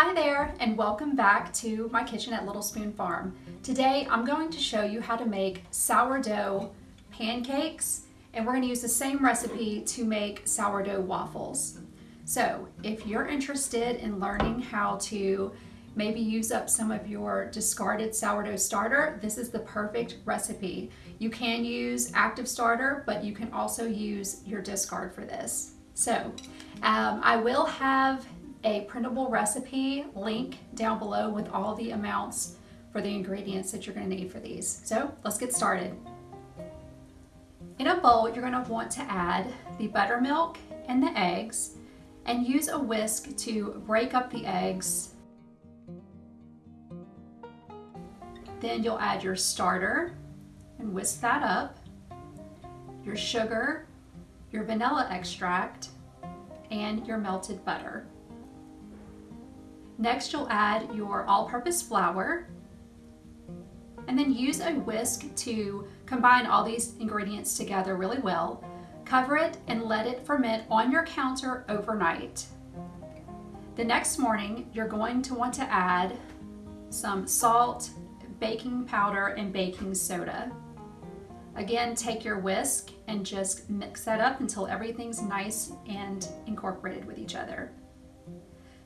Hi there and welcome back to my kitchen at Little Spoon Farm. Today I'm going to show you how to make sourdough pancakes and we're going to use the same recipe to make sourdough waffles. So if you're interested in learning how to maybe use up some of your discarded sourdough starter, this is the perfect recipe. You can use active starter, but you can also use your discard for this. So um, I will have a printable recipe link down below with all the amounts for the ingredients that you're going to need for these. So let's get started. In a bowl, you're going to want to add the buttermilk and the eggs and use a whisk to break up the eggs. Then you'll add your starter and whisk that up, your sugar, your vanilla extract, and your melted butter. Next, you'll add your all-purpose flour and then use a whisk to combine all these ingredients together really well. Cover it and let it ferment on your counter overnight. The next morning, you're going to want to add some salt, baking powder, and baking soda. Again, take your whisk and just mix that up until everything's nice and incorporated with each other.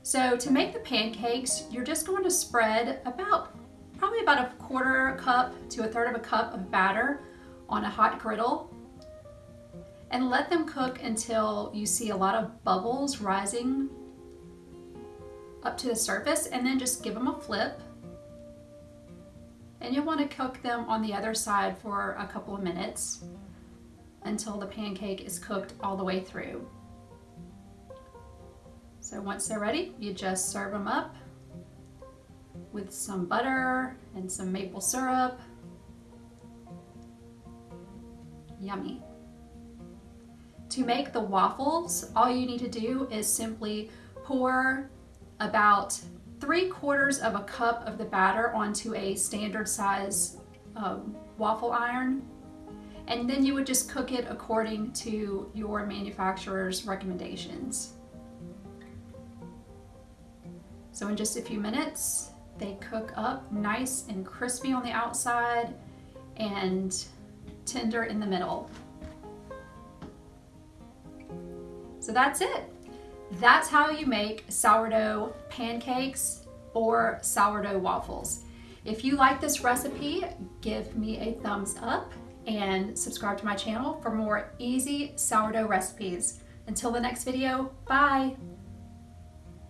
So to make the pancakes, you're just going to spread about, probably about a quarter cup to a third of a cup of batter on a hot griddle and let them cook until you see a lot of bubbles rising up to the surface and then just give them a flip. And you'll want to cook them on the other side for a couple of minutes until the pancake is cooked all the way through. So once they're ready, you just serve them up with some butter and some maple syrup. Yummy. To make the waffles, all you need to do is simply pour about three quarters of a cup of the batter onto a standard size um, waffle iron and then you would just cook it according to your manufacturer's recommendations. So in just a few minutes, they cook up nice and crispy on the outside and tender in the middle. So that's it. That's how you make sourdough pancakes or sourdough waffles. If you like this recipe, give me a thumbs up and subscribe to my channel for more easy sourdough recipes. Until the next video, bye!